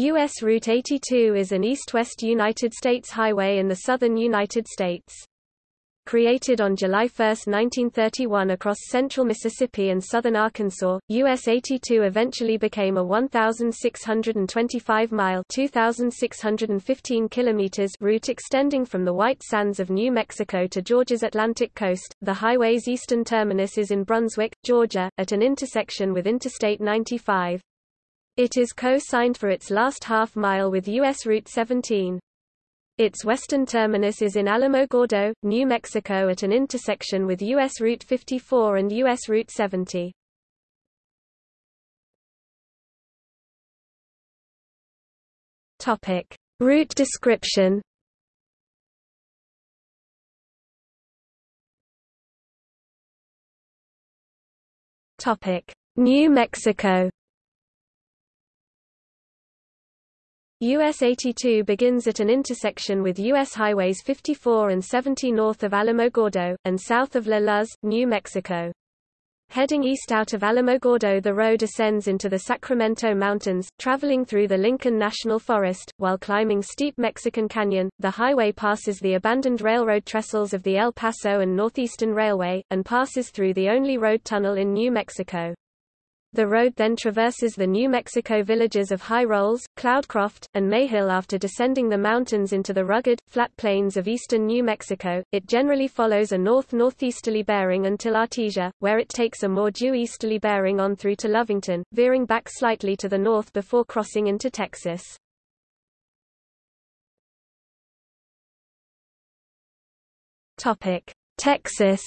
U.S. Route 82 is an east-west United States highway in the southern United States. Created on July 1, 1931 across central Mississippi and southern Arkansas, US 82 eventually became a 1,625-mile (2,615 kilometers) route extending from the White Sands of New Mexico to Georgia's Atlantic coast. The highway's eastern terminus is in Brunswick, Georgia, at an intersection with Interstate 95. It is co-signed for its last half-mile with U.S. Route 17. Its western terminus is in Alamogordo, New Mexico at an intersection with U.S. Route 54 and U.S. Route 70. Topic. Route description Topic. New Mexico US 82 begins at an intersection with US Highways 54 and 70 north of Alamogordo, and south of La Luz, New Mexico. Heading east out of Alamogordo the road ascends into the Sacramento Mountains, traveling through the Lincoln National Forest, while climbing steep Mexican Canyon. The highway passes the abandoned railroad trestles of the El Paso and Northeastern Railway, and passes through the only road tunnel in New Mexico. The road then traverses the New Mexico villages of High Rolls, Cloudcroft, and Mayhill after descending the mountains into the rugged, flat plains of eastern New Mexico. It generally follows a north-northeasterly bearing until Artesia, where it takes a more due easterly bearing on through to Lovington, veering back slightly to the north before crossing into Texas. Topic: Texas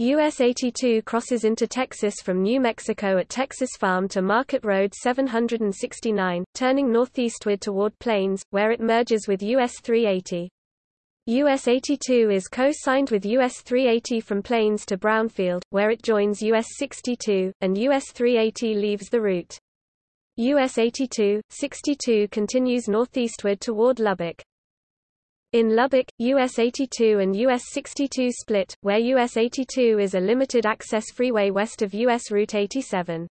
US 82 crosses into Texas from New Mexico at Texas Farm to Market Road 769, turning northeastward toward Plains, where it merges with US 380. US 82 is co-signed with US 380 from Plains to Brownfield, where it joins US 62, and US 380 leaves the route. US 82, 62 continues northeastward toward Lubbock. In Lubbock, US 82 and US 62 split, where US 82 is a limited-access freeway west of US Route 87.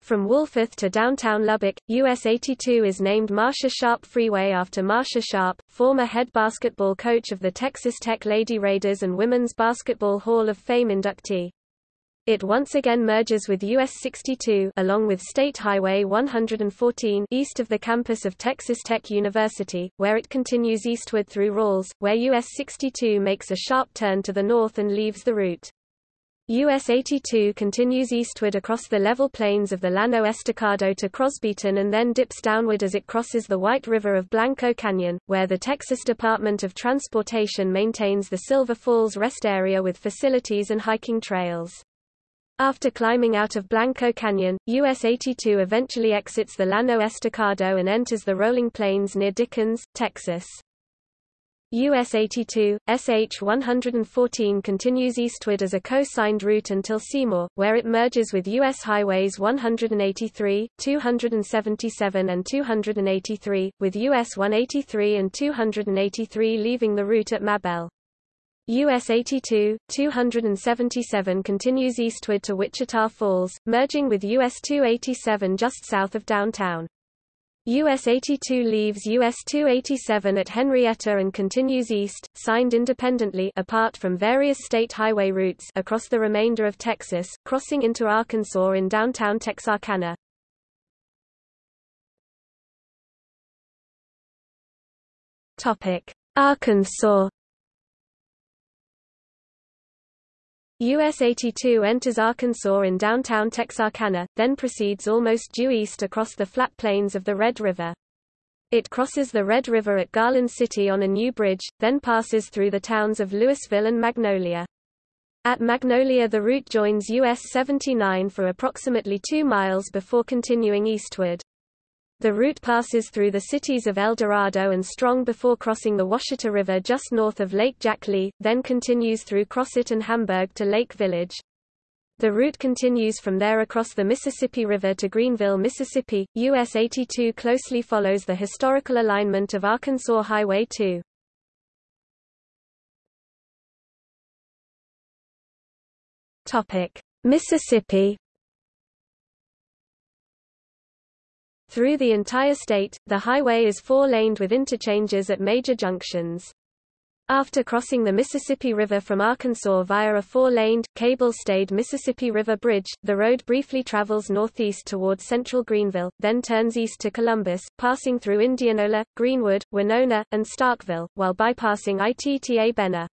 From Wolfforth to downtown Lubbock, US 82 is named Marsha Sharp Freeway after Marsha Sharp, former head basketball coach of the Texas Tech Lady Raiders and Women's Basketball Hall of Fame inductee. It once again merges with US 62 along with State Highway 114 east of the campus of Texas Tech University, where it continues eastward through Ralls, where US 62 makes a sharp turn to the north and leaves the route. US 82 continues eastward across the level plains of the Llano Estacado to Crosbyton and then dips downward as it crosses the White River of Blanco Canyon, where the Texas Department of Transportation maintains the Silver Falls rest area with facilities and hiking trails. After climbing out of Blanco Canyon, US 82 eventually exits the Llano Estacado and enters the rolling plains near Dickens, Texas. US 82, SH 114 continues eastward as a co-signed route until Seymour, where it merges with US highways 183, 277 and 283, with US 183 and 283 leaving the route at Mabelle. US 82, 277 continues eastward to Wichita Falls, merging with US 287 just south of downtown. US 82 leaves US 287 at Henrietta and continues east, signed independently apart from various state highway routes across the remainder of Texas, crossing into Arkansas in downtown Texarkana. Topic: Arkansas US 82 enters Arkansas in downtown Texarkana, then proceeds almost due east across the flat plains of the Red River. It crosses the Red River at Garland City on a new bridge, then passes through the towns of Lewisville and Magnolia. At Magnolia the route joins US 79 for approximately 2 miles before continuing eastward. The route passes through the cities of El Dorado and Strong before crossing the Ouachita River just north of Lake Jack Lee, then continues through Crossett and Hamburg to Lake Village. The route continues from there across the Mississippi River to Greenville, Mississippi. US 82 closely follows the historical alignment of Arkansas Highway 2. Topic: Mississippi Through the entire state, the highway is four-laned with interchanges at major junctions. After crossing the Mississippi River from Arkansas via a four-laned, cable-stayed Mississippi River Bridge, the road briefly travels northeast toward central Greenville, then turns east to Columbus, passing through Indianola, Greenwood, Winona, and Starkville, while bypassing Itta Bena.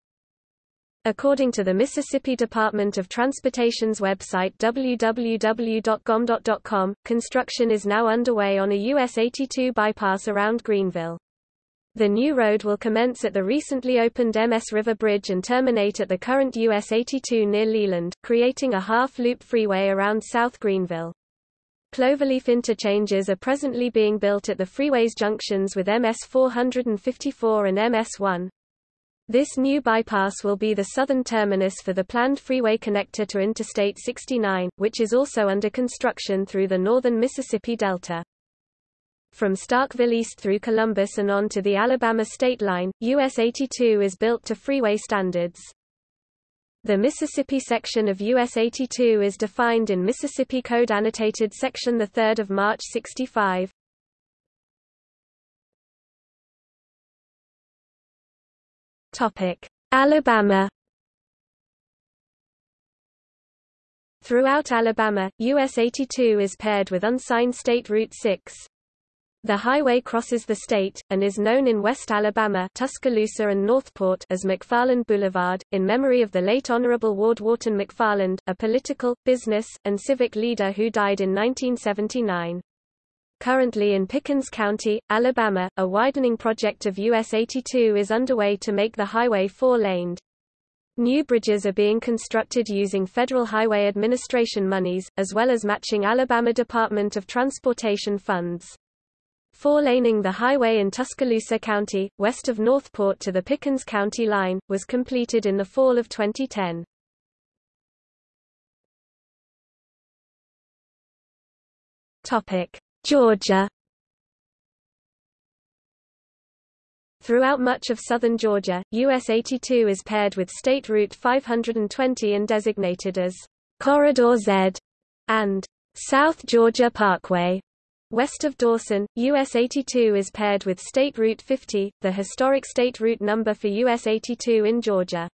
According to the Mississippi Department of Transportation's website www.gomdot.com, construction is now underway on a US 82 bypass around Greenville. The new road will commence at the recently opened MS River Bridge and terminate at the current US 82 near Leland, creating a half-loop freeway around South Greenville. Cloverleaf interchanges are presently being built at the freeway's junctions with MS 454 and MS 1. This new bypass will be the southern terminus for the planned freeway connector to Interstate 69, which is also under construction through the northern Mississippi Delta. From Starkville east through Columbus and on to the Alabama state line, US 82 is built to freeway standards. The Mississippi section of US 82 is defined in Mississippi Code Annotated Section 3 of March 65. Topic: Alabama Throughout Alabama, US 82 is paired with unsigned State Route 6. The highway crosses the state, and is known in West Alabama Tuscaloosa and Northport as McFarland Boulevard, in memory of the late Honorable Ward Wharton McFarland, a political, business, and civic leader who died in 1979. Currently in Pickens County, Alabama, a widening project of US 82 is underway to make the highway four-laned. New bridges are being constructed using Federal Highway Administration monies, as well as matching Alabama Department of Transportation funds. Four-laning the highway in Tuscaloosa County, west of Northport to the Pickens County line, was completed in the fall of 2010. Georgia Throughout much of southern Georgia, US 82 is paired with State Route 520 and designated as Corridor Z and South Georgia Parkway. West of Dawson, US 82 is paired with State Route 50, the historic state route number for US 82 in Georgia.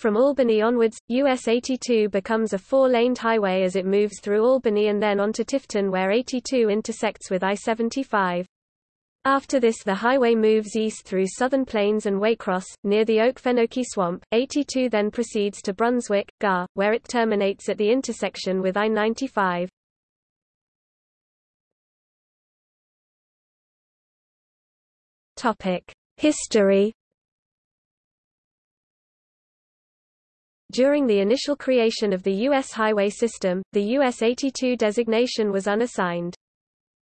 From Albany onwards, US 82 becomes a four-laned highway as it moves through Albany and then onto Tifton where 82 intersects with I-75. After this the highway moves east through Southern Plains and Waycross, near the Okefenokee Swamp. 82 then proceeds to Brunswick, GA, where it terminates at the intersection with I-95. History During the initial creation of the U.S. highway system, the US 82 designation was unassigned.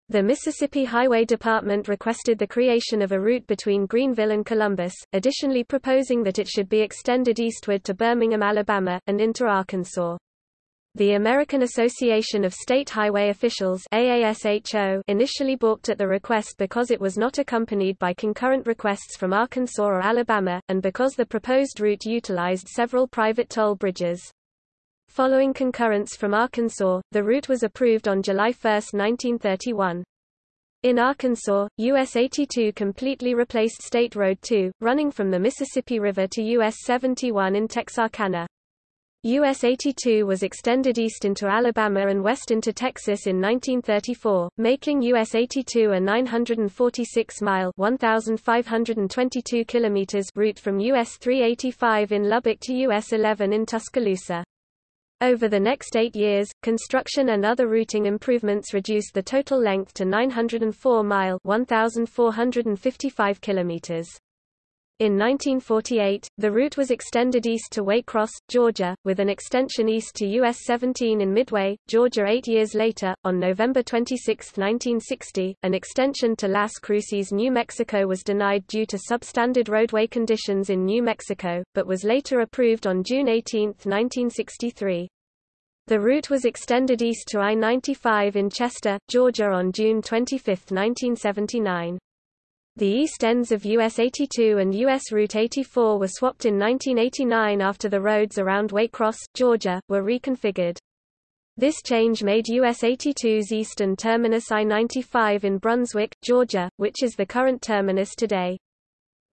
The Mississippi Highway Department requested the creation of a route between Greenville and Columbus, additionally proposing that it should be extended eastward to Birmingham, Alabama, and into Arkansas. The American Association of State Highway Officials AASHO initially balked at the request because it was not accompanied by concurrent requests from Arkansas or Alabama, and because the proposed route utilized several private toll bridges. Following concurrence from Arkansas, the route was approved on July 1, 1931. In Arkansas, US 82 completely replaced State Road 2, running from the Mississippi River to US 71 in Texarkana. US 82 was extended east into Alabama and west into Texas in 1934, making US 82 a 946-mile (1,522 kilometers) route from US 385 in Lubbock to US 11 in Tuscaloosa. Over the next eight years, construction and other routing improvements reduced the total length to 904 mile (1,455 kilometers). In 1948, the route was extended east to Waycross, Georgia, with an extension east to US 17 in Midway, Georgia eight years later. On November 26, 1960, an extension to Las Cruces, New Mexico was denied due to substandard roadway conditions in New Mexico, but was later approved on June 18, 1963. The route was extended east to I-95 in Chester, Georgia on June 25, 1979. The east ends of US 82 and US Route 84 were swapped in 1989 after the roads around Waycross, Georgia, were reconfigured. This change made US 82's eastern terminus I-95 in Brunswick, Georgia, which is the current terminus today.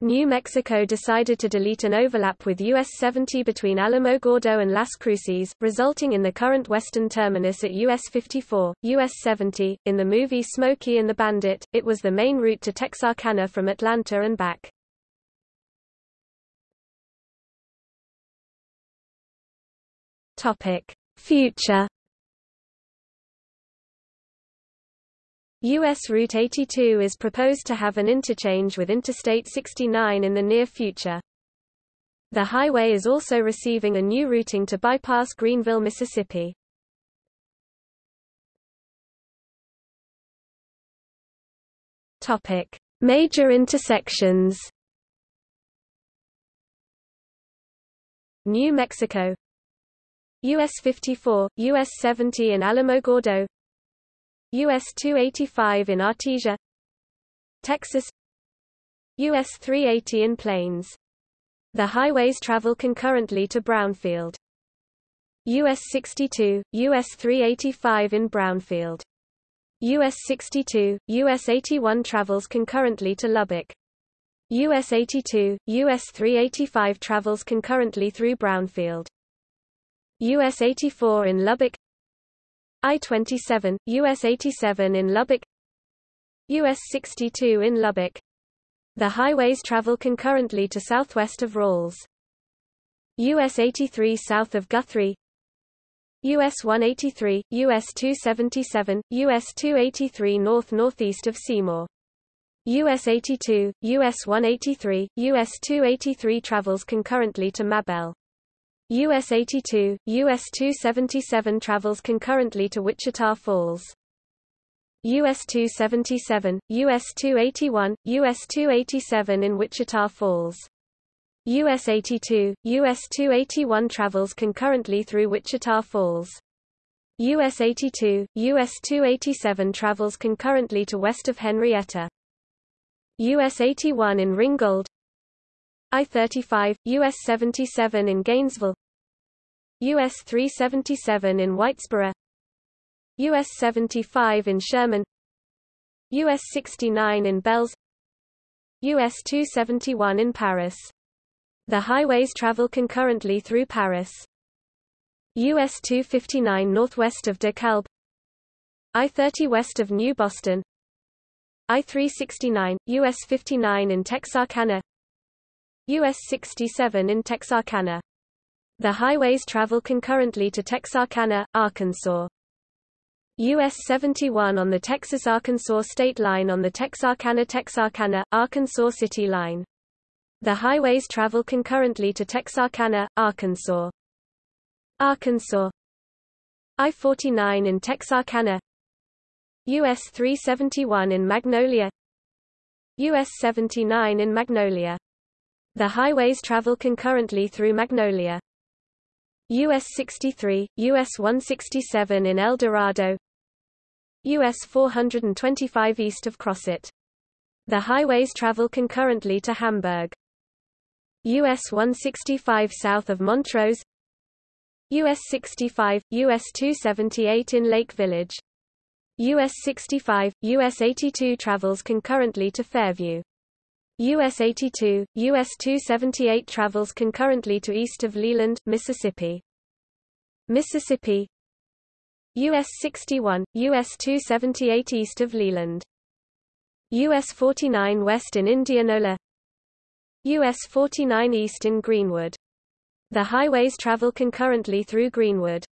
New Mexico decided to delete an overlap with US 70 between Alamogordo and Las Cruces, resulting in the current western terminus at US 54, US 70. In the movie Smokey and the Bandit, it was the main route to Texarkana from Atlanta and back. Topic: Future U.S. Route 82 is proposed to have an interchange with Interstate 69 in the near future. The highway is also receiving a new routing to bypass Greenville, Mississippi. Topic: Major intersections. New Mexico US 54, US 70 in Alamogordo US 285 in Artesia Texas US 380 in Plains. The highways travel concurrently to Brownfield. US 62, US 385 in Brownfield. US 62, US 81 travels concurrently to Lubbock. US 82, US 385 travels concurrently through Brownfield. US 84 in Lubbock I-27, US 87 in Lubbock US 62 in Lubbock. The highways travel concurrently to southwest of Ralls. US 83 south of Guthrie US 183, US 277, US 283 north-northeast of Seymour. US 82, US 183, US 283 travels concurrently to Mabelle. US 82, US 277 travels concurrently to Wichita Falls. US 277, US 281, US 287 in Wichita Falls. US 82, US 281 travels concurrently through Wichita Falls. US 82, US 287 travels concurrently to west of Henrietta. US 81 in Ringgold, I-35, US 77 in Gainesville US 377 in Whitesboro US 75 in Sherman US 69 in Bells US 271 in Paris. The highways travel concurrently through Paris. US 259 northwest of DeKalb I-30 west of New Boston I-369, US 59 in Texarkana US 67 in Texarkana the highways travel concurrently to Texarkana, Arkansas. US 71 on the Texas-Arkansas state line on the Texarkana-Texarkana, Arkansas City line. The highways travel concurrently to Texarkana, Arkansas. Arkansas I-49 in Texarkana US 371 in Magnolia US 79 in Magnolia. The highways travel concurrently through Magnolia. US 63, US 167 in El Dorado US 425 east of Crossett. The highways travel concurrently to Hamburg. US 165 south of Montrose US 65, US 278 in Lake Village. US 65, US 82 travels concurrently to Fairview. US 82, US 278 travels concurrently to east of Leland, Mississippi. Mississippi US 61, US 278 east of Leland. US 49 west in Indianola US 49 east in Greenwood. The highways travel concurrently through Greenwood.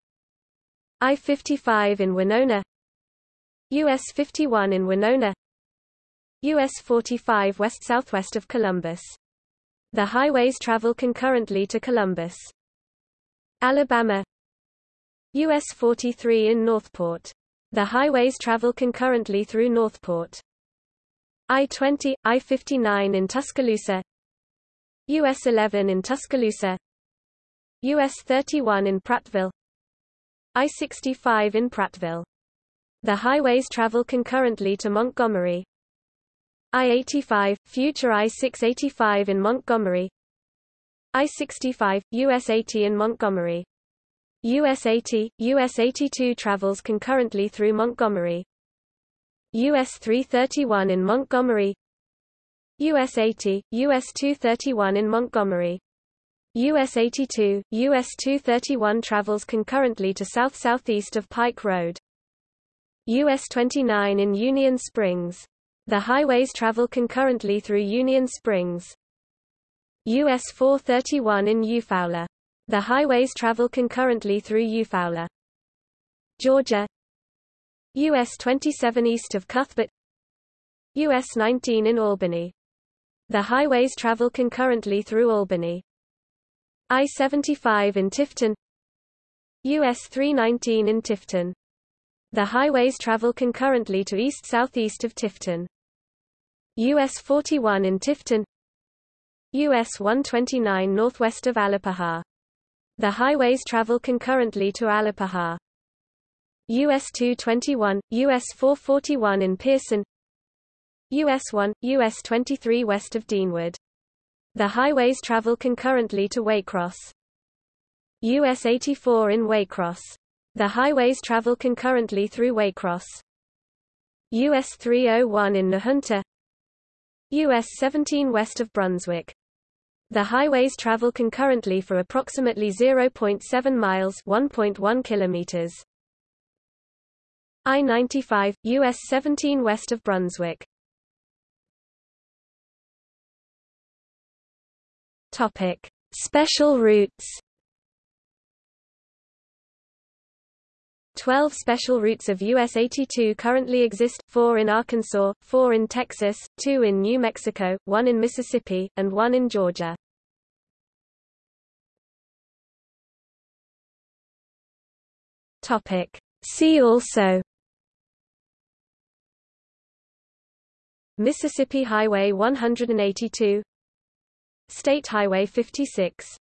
I-55 in Winona US 51 in Winona US 45 west-southwest of Columbus. The highways travel concurrently to Columbus. Alabama US 43 in Northport. The highways travel concurrently through Northport. I-20, I-59 in Tuscaloosa US 11 in Tuscaloosa US 31 in Prattville I-65 in Prattville. The highways travel concurrently to Montgomery. I-85, future I-685 in Montgomery I-65, US 80 in Montgomery. US 80, US 82 travels concurrently through Montgomery. US 331 in Montgomery US 80, US 231 in Montgomery US 82, US 231 travels concurrently to south-southeast of Pike Road. US 29 in Union Springs. The highways travel concurrently through Union Springs. US 431 in Eufaula. The highways travel concurrently through Eufaula. Georgia US 27 east of Cuthbert US 19 in Albany. The highways travel concurrently through Albany. I-75 in Tifton US 319 in Tifton. The highways travel concurrently to east-southeast of Tifton. US 41 in Tifton US 129 northwest of Alapaha. The highways travel concurrently to Alapaha. US 221, US 441 in Pearson US 1, US 23 west of Deenwood. The highways travel concurrently to Waycross. US 84 in Waycross. The highways travel concurrently through Waycross. US 301 in Nahunta US 17 west of Brunswick. The highways travel concurrently for approximately 0.7 miles 1.1 kilometers. I-95, US 17 west of Brunswick. Topic: Special routes. 12 special routes of US 82 currently exist, 4 in Arkansas, 4 in Texas, 2 in New Mexico, 1 in Mississippi, and 1 in Georgia. See also Mississippi Highway 182 State Highway 56